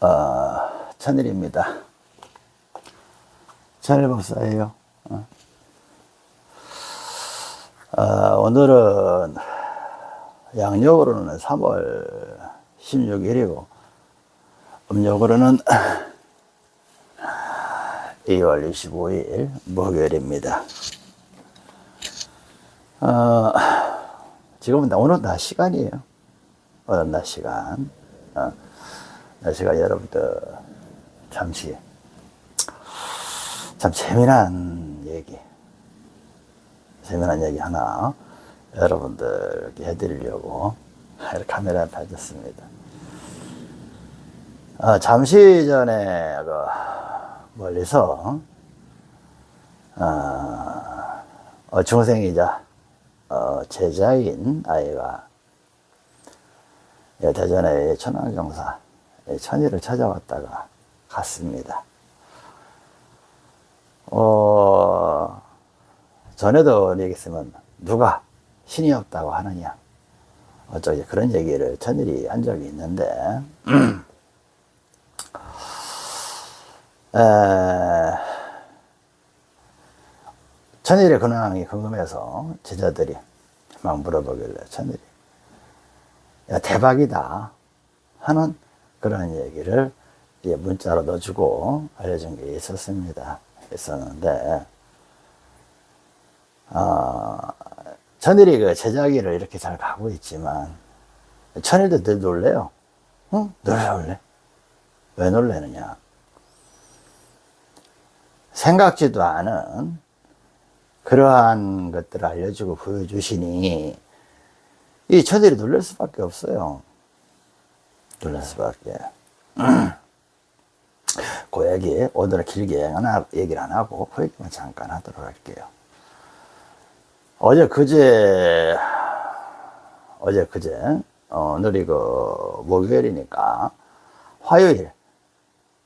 어, 천일입니다. 천일 박사예요. 어. 어, 오늘은 양력으로는 3월 16일이고 음력으로는 2월 25일 목요일입니다. 어, 지금은 오늘 낮 시간이에요. 오늘 낮 시간. 어, 낮 시간 여러분들 잠시 참 재미난 얘기, 재미난 얘기 하나 여러분들께 해드리려고 이렇게 카메라에 봐줬습니다. 어, 잠시 전에 그 멀리서 어, 어, 중생이자 어, 제자인 아이가 예, 대전의 천황경사 예, 천일을 찾아왔다가 갔습니다. 어, 전에도 얘기했으면 누가 신이 없다고 하느냐 어쩌게 그런 얘기를 천일이 한 적이 있는데 에, 천일의 근황이 궁금해서 제자들이 막 물어보길래 천일이 야 대박이다 하는 그런 얘기를 문자로 넣어주고 알려준 게 있었습니다. 있었는데 어, 천일이 그 제자기를 이렇게 잘 가고 있지만 천일도 늘 놀래요. 응? 늘 놀래. 왜 놀래느냐? 생각지도 않은 그러한 것들을 알려주고 보여주시니 이 천일이 놀랄 수밖에 없어요. 놀랄 수밖에. 그 얘기 오늘은 길게 얘기를 안 하고 그 얘기만 잠깐 하도록 할게요. 어제 그제 어제 그제 어, 오늘이 그 목요일이니까 화요일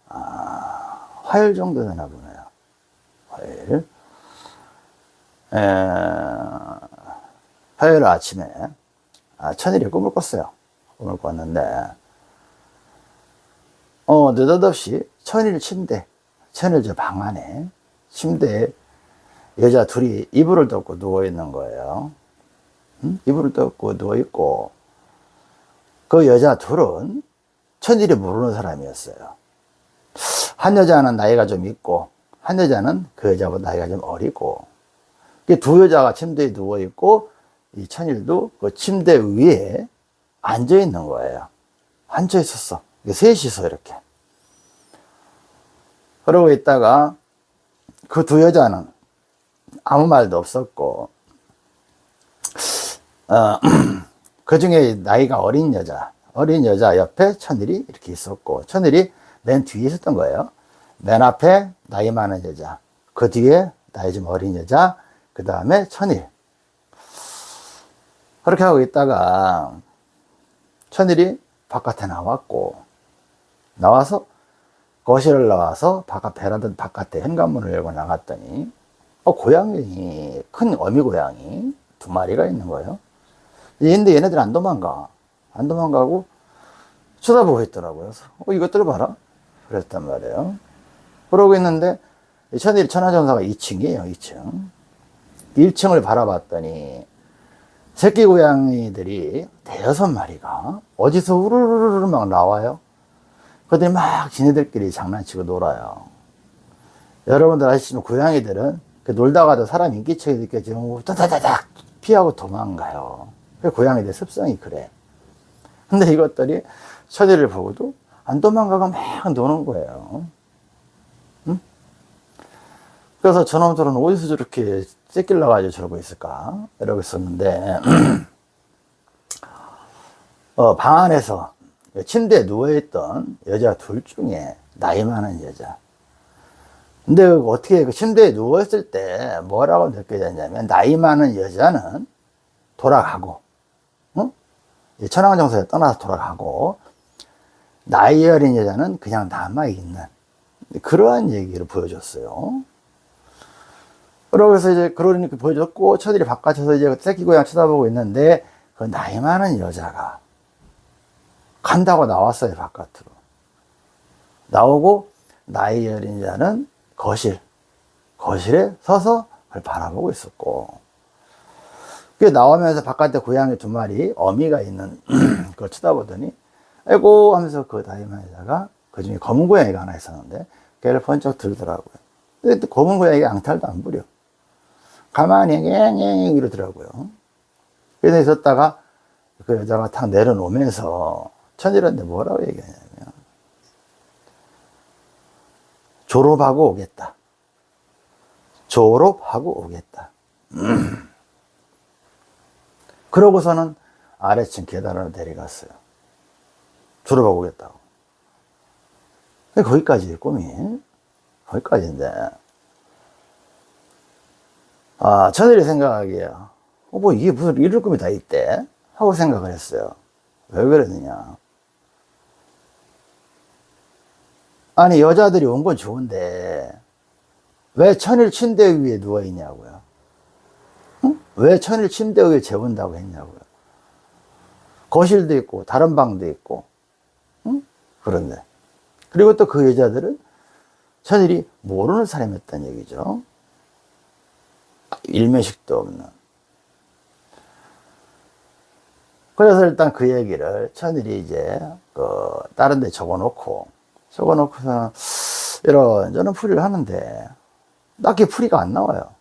아, 화요일 정도 되나 보네요. 화요일 에, 화요일 아침에 아, 천일이 꿈을 꿨어요. 꿈을 꿨는데 어, 느닷없이 천일 침대, 천일 저 방 안에 침대에 여자 둘이 이불을 덮고 누워 있는 거예요. 응? 이불을 덮고 누워 있고 그 여자 둘은 천일이 모르는 사람이었어요. 한 여자는 나이가 좀 있고 한 여자는 그 여자보다 나이가 좀 어리고 두 여자가 침대에 누워 있고 이 천일도 그 침대 위에 앉아 있는 거예요. 앉아 있었어. 셋이서 이렇게. 그러고 있다가 그 두 여자는 아무 말도 없었고, 어, 그 중에 나이가 어린 여자, 어린 여자 옆에 천일이 이렇게 있었고, 천일이 맨 뒤에 있었던 거예요. 맨 앞에 나이 많은 여자, 그 뒤에 나이 좀 어린 여자, 그 다음에 천일. 그렇게 하고 있다가 천일이 바깥에 나왔고, 나와서 거실을 나와서 바깥 베란다 바깥에 현관문을 열고 나갔더니 어, 고양이 큰 어미 고양이 두 마리가 있는 거예요. 근데 얘네들 안 도망가. 안 도망가고 쳐다보고 있더라고요. 그래서 어, 이것들 봐라. 그랬단 말이에요. 그러고 있는데 천일 천하전사가 2층이에요. 2층. 1층을 바라봤더니 새끼 고양이들이 대여섯 마리가 어디서 우르르르 막 나와요. 그들이 막 지네들끼리 장난치고 놀아요. 여러분들 아시지만 고양이들은 그 놀다가도 사람 인기척이 느껴지면 따다다닥 피하고 도망가요. 그 고양이들 습성이 그래. 근데 이것들이 처제를 보고도 안 도망가고 막 노는 거예요. 응? 그래서 저놈들은 어디서 저렇게 째길 나가지고 저러고 있을까? 이러고 있었는데, 어, 방 안에서 침대에 누워있던 여자 둘 중에 나이 많은 여자. 근데 어떻게 그 침대에 누워있을 때 뭐라고 느껴졌냐면, 나이 많은 여자는 돌아가고, 응? 천황정서에 떠나서 돌아가고, 나이 어린 여자는 그냥 남아있는 그러한 얘기를 보여줬어요. 그러고서 이제 그러니까 보여줬고, 처들이 바깥에서 이제 새끼 고양 쳐다보고 있는데, 그 나이 많은 여자가 간다고 나왔어요, 바깥으로. 나오고 나이 어린 자는 거실, 거실에 서서 그걸 바라보고 있었고 그 나오면서 바깥에 고양이 두 마리 어미가 있는 그걸 쳐다보더니 아이고 하면서 그 다이만 여자가 그 중에 검은 고양이가 하나 있었는데 걔를 번쩍 들더라고요. 근데 또 검은 고양이가 앙탈도 안 부려. 가만히 앵앵앵 이러더라고요. 그래서 있었다가 그 여자가 탁 내려놓으면서 천일한테 뭐라고 얘기하냐면 졸업하고 오겠다. 졸업하고 오겠다. 그러고서는 아래층 계단으로 내려갔어요. 졸업하고 오겠다고. 거기까지 꿈이. 거기까지인데. 아, 저들이 생각하기에, 어, 뭐 이게 무슨 이럴 꿈이 다 있대? 하고 생각을 했어요. 왜 그러느냐. 아니, 여자들이 온 건 좋은데, 왜 천일 침대 위에 누워 있냐고요. 응? 왜 천일 침대 위에 재운다고 했냐고요. 거실도 있고, 다른 방도 있고, 응? 그런데. 그리고 또 그 여자들은 천일이 모르는 사람이었다는 얘기죠. 일면식도 없는. 그래서 일단 그 얘기를 천일이 이제 그 다른 데 적어 놓고 적어 놓고서 이런 저런 풀이를 하는데 딱히 풀이가 안 나와요.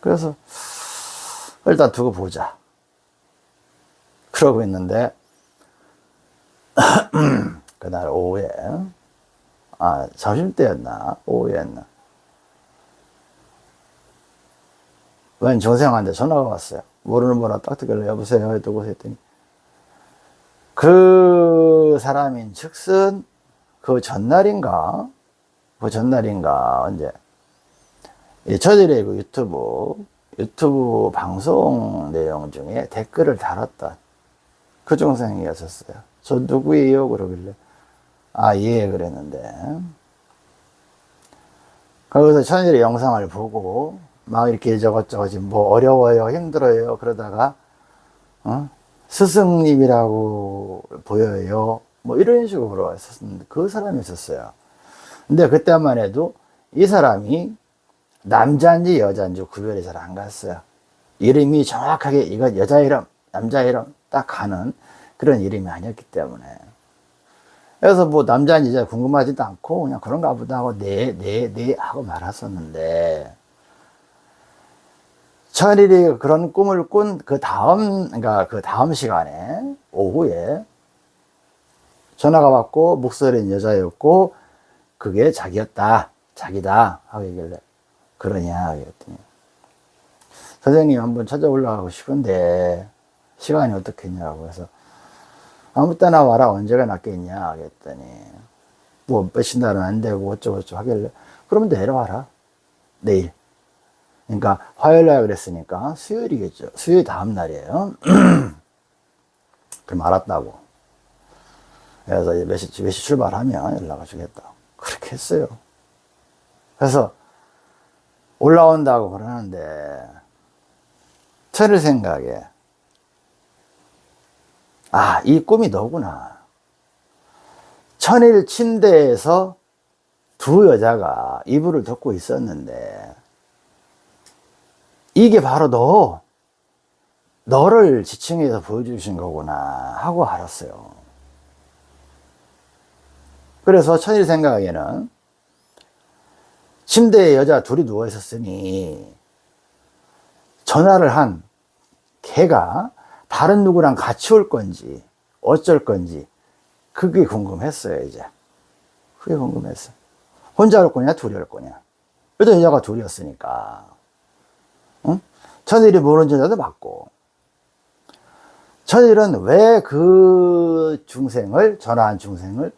그래서 일단 두고 보자. 그러고 있는데 그날 오후에 아 점심때였나 오후였나 웬 조생한테 전화가 왔어요. 모르는 번호 딱 듣길래 여보세요 누구세요 했더니 그 사람인 즉슨 그 전날인가 그 전날인가 언제 이 저들의 그 유튜브 유튜브 방송 내용 중에 댓글을 달았던 그 중생이었었어요. 저 누구예요? 그러길래 아 예 그랬는데 거기서 천일의 영상을 보고 막 이렇게 저것저것 뭐 어려워요 힘들어요 그러다가 어? 스승님이라고 보여요. 뭐 이런 식으로 그 사람이 있었어요. 근데 그때만 해도 이 사람이 남자인지 여자인지 구별이 잘 안 갔어요. 이름이 정확하게 이건 여자 이름 남자 이름 딱 가는 그런 이름이 아니었기 때문에. 그래서 뭐 남자인지 여자 궁금하지도 않고 그냥 그런가 보다 하고 네 네 네 하고 말았었는데 천일이 그런 꿈을 꾼 그 다음, 그러니까 그 다음 시간에, 오후에, 전화가 왔고, 목소리는 여자였고, 그게 자기였다, 자기다, 하고 얘기를 해. 그러냐, 그랬더니. 선생님 한번 찾아 올라가고 싶은데, 시간이 어떻겠냐고 해서, 아무 때나 와라, 언제가 낫겠냐, 그랬더니, 뭐, 몇십 날은 안 되고, 어쩌고저쩌고 하길래, 그러면 내려와라. 내일. 그러니까 화요일 날 그랬으니까 수요일이겠죠. 수요일 다음 날이에요. 그럼 알았다고. 그래서 몇 시, 몇 시 출발하면 연락을 주겠다. 그렇게 했어요. 그래서 올라온다고 그러는데 철을 생각에 아, 이 꿈이 너구나. 천일 침대에서 두 여자가 이불을 덮고 있었는데 이게 바로 너, 너를 지층에서 보여주신 거구나 하고 알았어요. 그래서 천일 생각에는 침대에 여자 둘이 누워 있었으니 전화를 한 걔가 다른 누구랑 같이 올 건지 어쩔 건지 그게 궁금했어요 이제 그게 궁금했어 혼자 올 거냐 둘이 올 거냐 일단 여자가 둘이었으니까 응? 천일이 여자도 맞고. 천일은 왜 그 중생을 전화한 중생을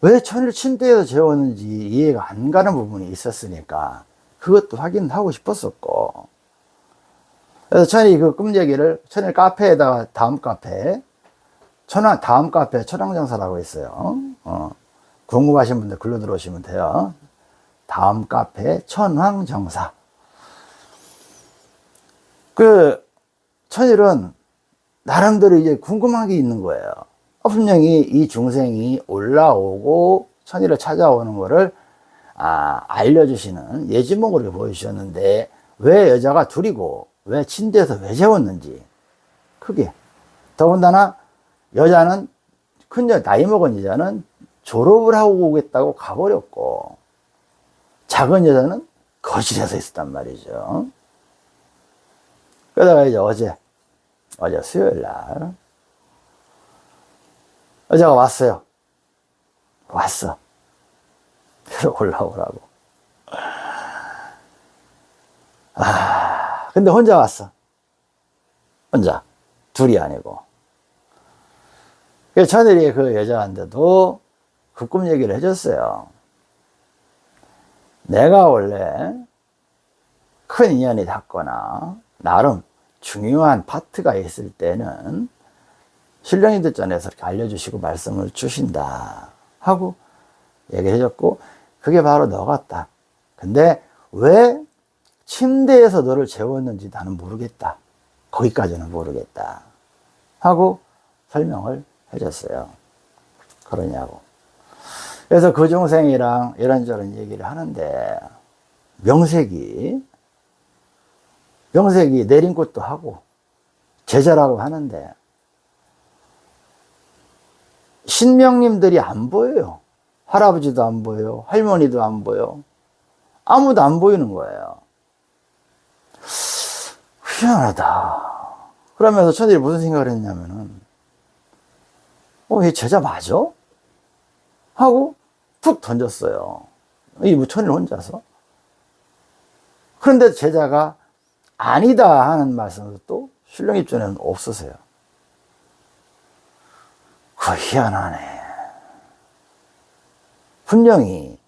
왜 천일 침대에서 재웠는지 이해가 안 가는 부분이 있었으니까 그것도 확인하고 싶었었고. 그래서 천일이 그꿈 얘기를 천일 카페에다가 다음 카페 천왕 다음 카페 천왕정사라고 있어요. 어, 궁금하신 분들 글로 들어오시면 돼요. 다음 카페 천황정사 그 천일은 나름대로 이제 궁금한 게 있는 거예요. 분명히 이 중생이 올라오고 천의를 찾아오는 것을 아, 알려주시는 예지몽으로 보여주셨는데 왜 여자가 둘이고 왜 침대에서 왜 재웠는지 크게 더군다나 여자는 큰 여, 나이 먹은 여자는 졸업을 하고 오겠다고 가버렸고 작은 여자는 거실에서 있었단 말이죠. 그러다가 이제 어제 어제 수요일 날 여자가 왔어요. 왔어. 그래서 올라오라고. 아, 근데 혼자 왔어. 혼자. 둘이 아니고. 그래서 저들이 그 여자한테도 그 꿈 얘기를 해줬어요. 내가 원래 큰 인연이 닿거나 나름 중요한 파트가 있을 때는 신령이들 전에서 알려주시고 말씀을 주신다 하고 얘기해 줬고 그게 바로 너 같다. 근데 왜 침대에서 너를 재웠는지 나는 모르겠다. 거기까지는 모르겠다. 하고 설명을 해줬어요. 그러냐고. 그래서 그 중생이랑 이런저런 얘기를 하는데 명색이 명색이 내린 것도 하고 제자라고 하는데 신명님들이 안 보여요. 할아버지도 안 보여, 할머니도 안 보여. 아무도 안 보이는 거예요. 희한하다. 그러면서 천일이 무슨 생각을 했냐면은, 어, 얘 제자 맞아? 하고 툭 던졌어요. 이 무천일 혼자서. 그런데 제자가 아니다 하는 말씀도 또 신령 입장에는 없으세요. 그 희한하네. 분명히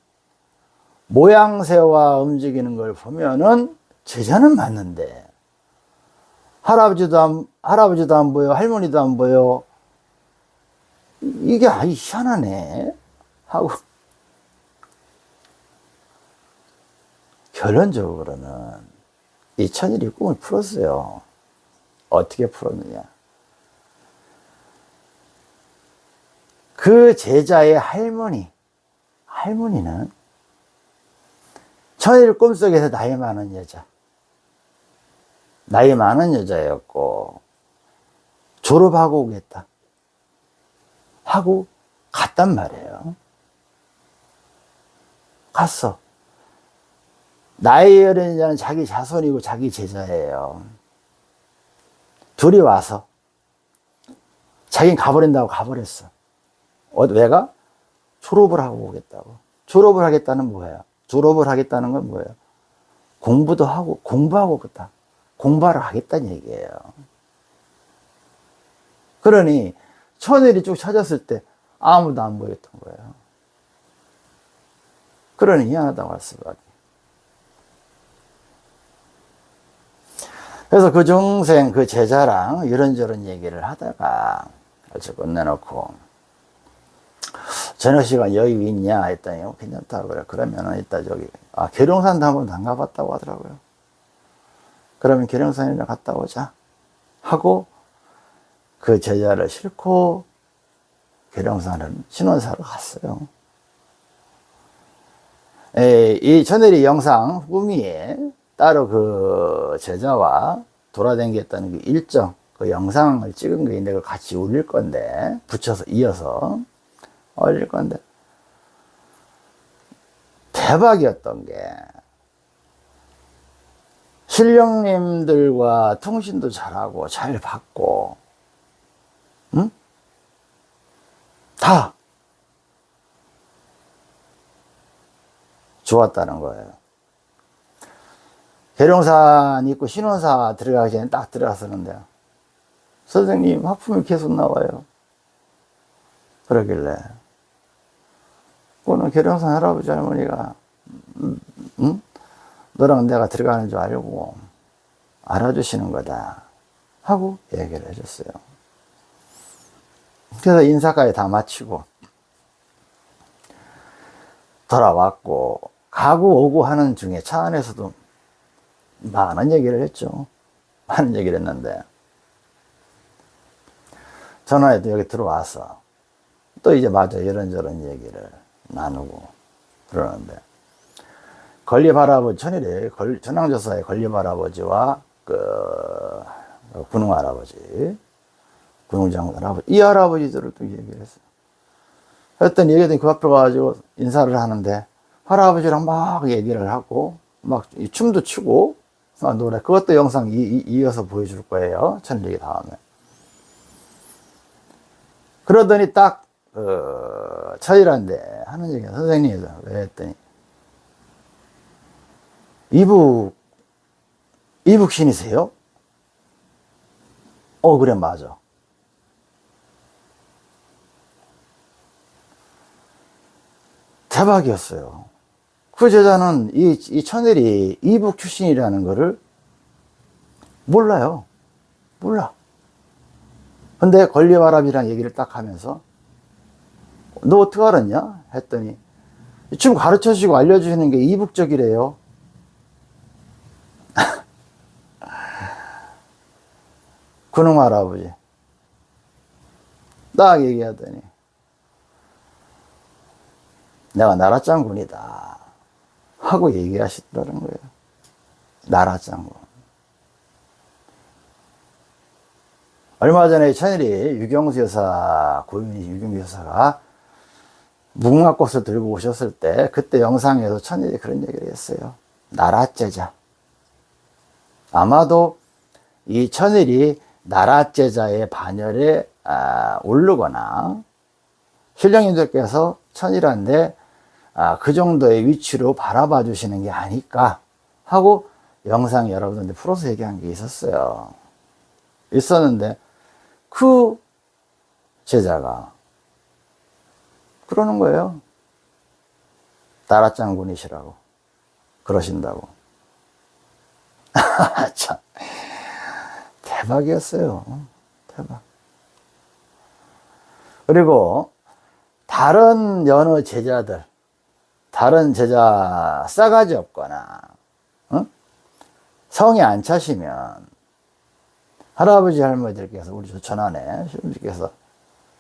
모양새와 움직이는 걸 보면은 제자는 맞는데 할아버지도 안, 할아버지도 안 보여, 할머니도 안 보여. 이게 아이 희한하네. 하고 결론적으로는 이 천일이 꿈을 풀었어요. 어떻게 풀었느냐. 그 제자의 할머니, 할머니는 천일 꿈속에서 나이 많은 여자, 나이 많은 여자였고, 졸업하고 오겠다. 하고 갔단 말이에요. 갔어. 나이 어린 자는 자기 자손이고 자기 제자예요. 둘이 와서 자기는 가버린다고 가버렸어. 어, 왜가? 졸업을 하고 오겠다고. 졸업을 하겠다는 뭐예요? 졸업을 하겠다는 건 뭐예요? 공부도 하고, 공부하고 그다 공부하러 하겠다는 얘기예요. 그러니, 천일이 쭉 찾았을 때 아무도 안 보였던 거예요. 그러니 희한하다고 할 수밖에. 그래서 그 중생, 그 제자랑 이런저런 얘기를 하다가 어찌 끝내놓고 저녁 시간 여기 있냐 했더니 어, 괜찮다 그래. 그러면은 이따 저기 아 계룡산도 한번 안 가봤다고 하더라고요. 그러면 계룡산이나 갔다 오자 하고 그 제자를 싣고 계룡산을 신원사로 갔어요. 에, 이 천일이 영상 후미에 따로 그 제자와 돌아다녔다는 그 일정 그 영상을 찍은 게 있는데 그걸 같이 올릴 건데 붙여서 이어서 올릴 건데 대박이었던 게 신령님들과 통신도 잘하고 잘 받고 응? 다 좋았다는 거예요. 계룡산 있고 신원사 들어가기 전에 딱 들어갔었는데 선생님 하품이 계속 나와요. 그러길래 오늘 계룡산 할아버지 할머니가 음, 음? 너랑 내가 들어가는 줄 알고 알아주시는 거다 하고 얘기를 해줬어요. 그래서 인사까지 다 마치고 돌아왔고 가고 오고 하는 중에 차 안에서도 많은 얘기를 했죠. 많은 얘기를 했는데. 전화에도 여기 들어와서 또 이제 맞아 이런저런 얘기를 나누고 그러는데. 건립 할아버지 천일에 전황조사의 건립 할아버지와 그 군웅 할아버지 군웅장군 할아버지 이 할아버지들을 또 얘기를 했어요. 했더니 얘기했더니 그 앞에 가가지고 인사를 하는데 할아버지랑 막 얘기를 하고 막 춤도 추고 막 노래. 그것도 영상 이, 이, 이 어서 보여줄 거예요. 천일기 다음에. 그러더니 딱 어, 처일한데 하는 얘기야 선생님 왜 했더니. 이북 이북 신이세요? 어 그래 맞아. 대박이었어요 그 제자는 이, 이 천일이 이북 출신이라는 거를 몰라요. 몰라. 근데 권리와랍이라는 얘기를 딱 하면서 너 어떻게 알았냐? 했더니 좀 가르쳐 주시고 알려주시는 게 이북적이래요. 그놈 할아버지. 딱 얘기하더니 내가 나라장군이다 하고 얘기하시더라는 거예요. 나라장군. 얼마 전에 천일이 유경수 여사 고윤이 유경수 여사가 무궁화꽃을 들고 오셨을 때 그때 영상에서 천일이 그런 얘기를 했어요. 나라제자. 아마도 이 천일이 나라제자의 반열에 아, 오르거나 신령님들께서 천일한데 아, 그 정도의 위치로 바라봐 주시는 게 아닐까 하고 영상 여러분들 풀어서 얘기한 게 있었어요 있었는데 그 제자가 그러는 거예요 나라 장군이시라고 그러신다고 참 대박이었어요. 대박. 그리고 다른 여느 제자들, 다른 제자 싸가지 없거나 어? 성이 안 차시면 할아버지 할머니들께서 우리 전안에 시부님께서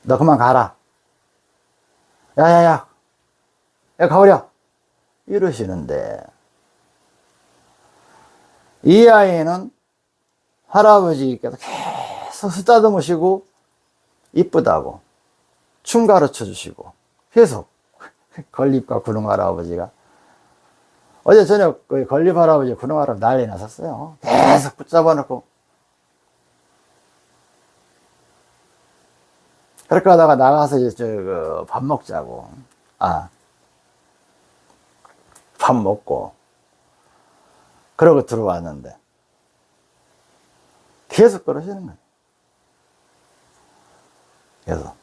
너 그만 가라. 야야야, 야 가버려. 이러시는데 이 아이는 할아버지께서 계속 쓰다듬으시고 이쁘다고 춤 가르쳐 주시고 계속 건립과 구릉 할아버지가. 어제 저녁 그 건립 할아버지 구릉 할아버지 난리 났었어요. 계속 붙잡아 놓고. 그렇게 하다가 나가서 이제 그 먹자고. 아 밥 먹고. 그러고 들어왔는데. 계속 그러시는 거예요. 그래서.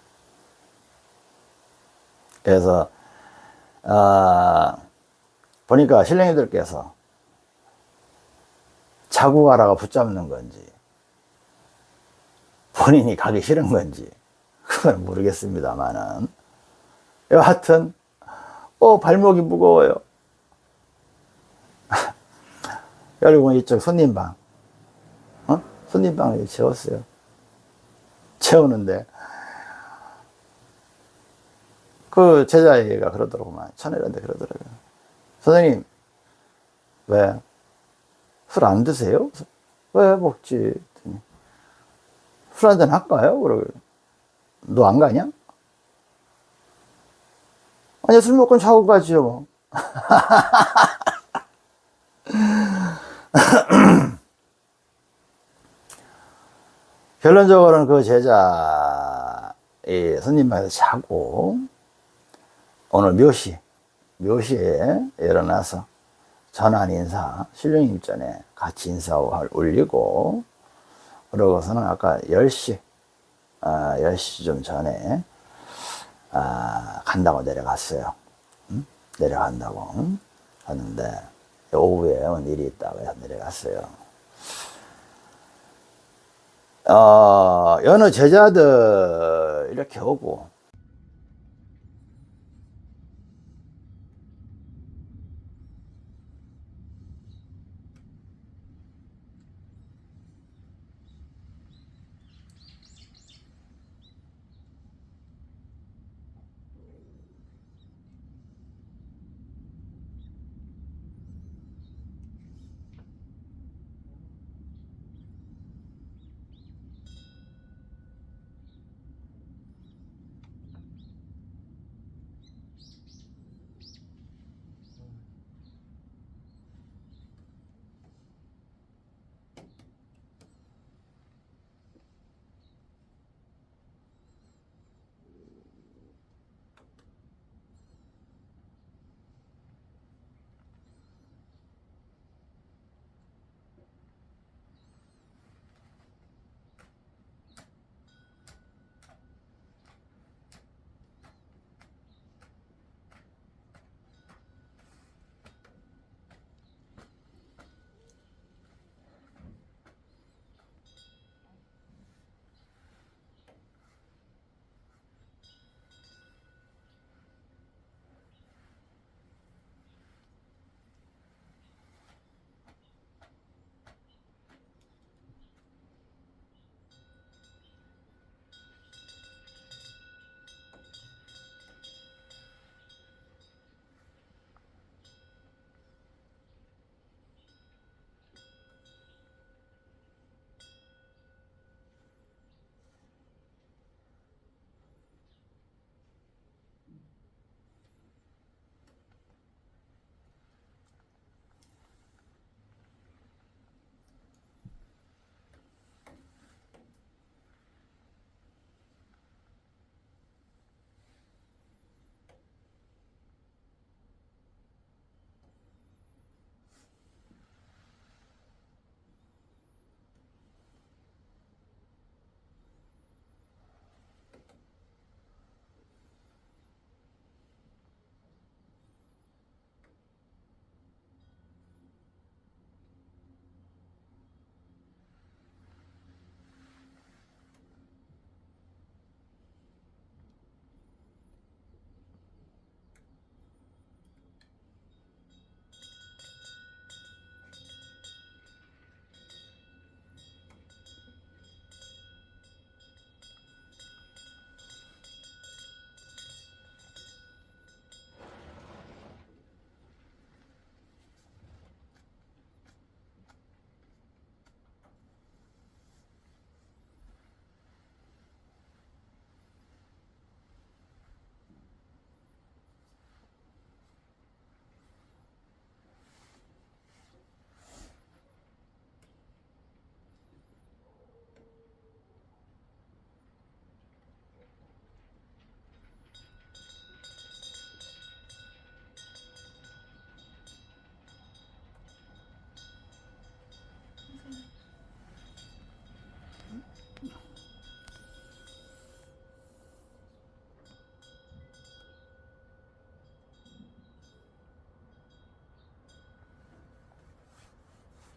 그래서 아, 보니까 신령이들께서 자고 가라가 붙잡는 건지 본인이 가기 싫은 건지 그건 모르겠습니다만은. 여하튼 어 발목이 무거워요. 그리고 이쪽 손님방 손님방을 채웠어요. 채우는데 그 제자애가 그러더라고만 천혜란데 그러더라고요. 선생님 왜? 술 안 드세요? 왜 먹지? 술 한잔 할까요? 그러고 너 안 가냐? 아니 술 먹고 자고 가지요 뭐. 결론적으로는 그 제자, 이 스님마에서 자고, 오늘 묘시, 묘시에 일어나서 전환 인사, 신령님 전에 같이 인사를 올리고, 그러고서는 아까 10시, 아, 10시 좀 전에, 아, 간다고 내려갔어요. 응? 내려간다고. 응? 하는데, 오후에 일이 있다고 해서 내려갔어요. 어, 여느 제자들 이렇게 오고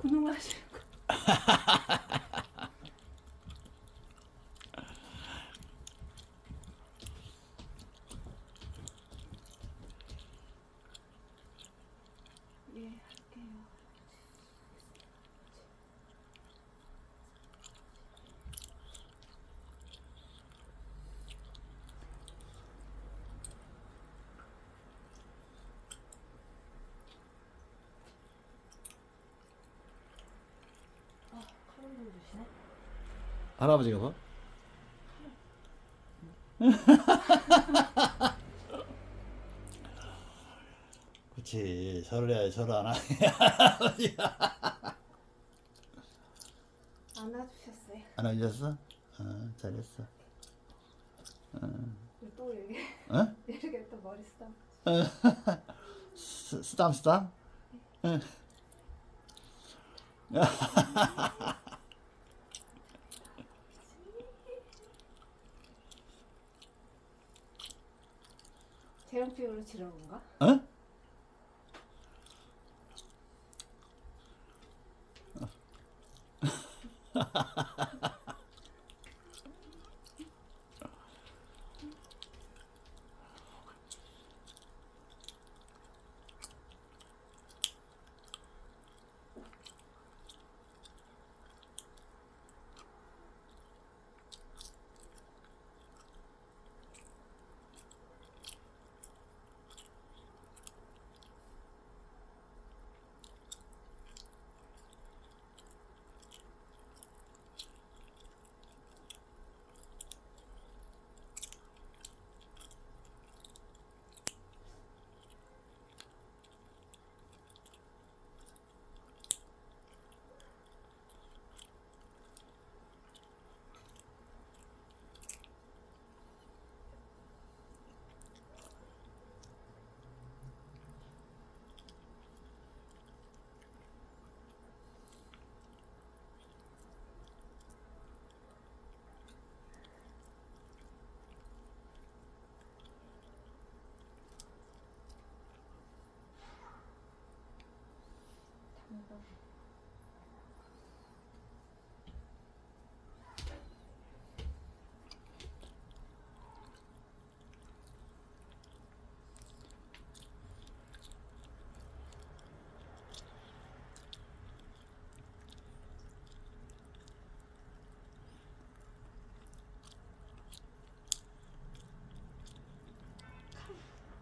분홍하시는 거. 예, 할게요. 아, 칼로 누르시네. 할아버지가 봐. 그렇지. 절을 해야지 절을 안 하네. 안아주셨어요. 안 하셨어? 어, 잘했어. 또 이렇게 어? 이렇게 또 머리. 스- 쓰담 쓰담? 응. 재롱피우로 지른 건가? 어?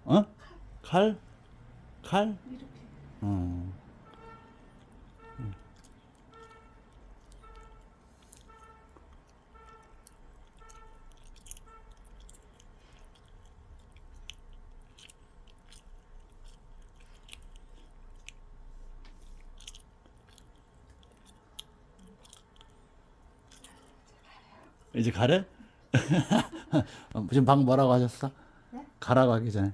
어? 칼? 칼? 이렇게. 어. 이제 가래? 어, 지금 방 뭐라고 하셨어? 네? 가라고 하기 전에.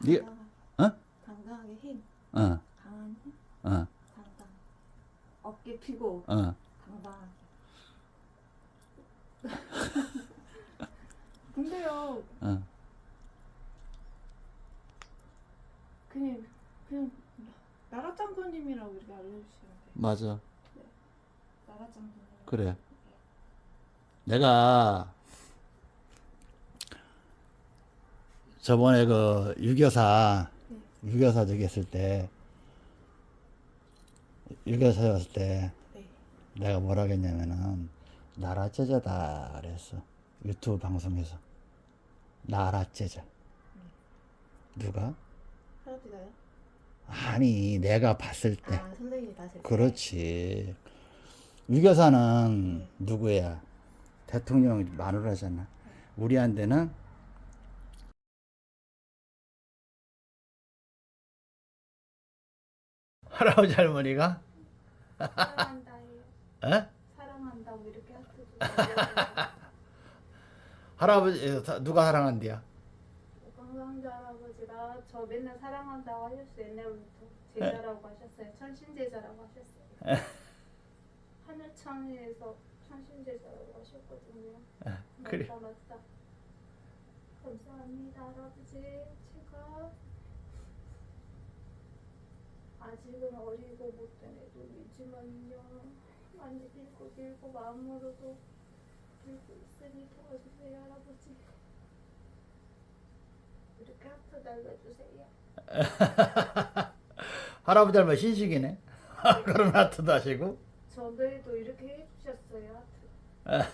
네, 어? 당당하게 힘, 어, 강한 힘, 어, 당당. 어깨 펴고 어. 당당하게. 근데요, 어. 그냥 그냥 나라짱구님이라고 이렇게 알려주시면 돼요. 맞아. 나라짱구님. 그래. 내가 저번에 그 유교사 유교사 저기 했을 때 유교사였을 때 네. 내가 뭐라 했냐면은 나라 제자다 그랬어 유튜브 방송에서 나라 제자 누가 할아버지가요? 아니 내가 봤을 때 아 선생님이 봤을 때. 그렇지. 유교사는 누구야? 대통령 마누라잖아. 우리한테는 할아버지 할머니가 사랑한다. 에? 사랑한다고 이렇게 할아버지 누가 사랑한대야? 강상자 할아버지가 저 맨날 사랑한다고 하셨어 옛날부터 제자라고 하셨어요. 천신제자라고 하셨어요. 하늘천에서 천신제자라고 하셨거든요. 그래. 맞다 맞다. 감사합니다 할아버지. 제가 아직은 어리고 못된 애들이지만요. 많이 길고 길고 마음으로도 길고 있으니 도와주세요 할아버지. 이렇게 하트 날려주세요. 할아버지 닮은 신식이네. 그런 하트도 하시고. 해주셨어요 Uh,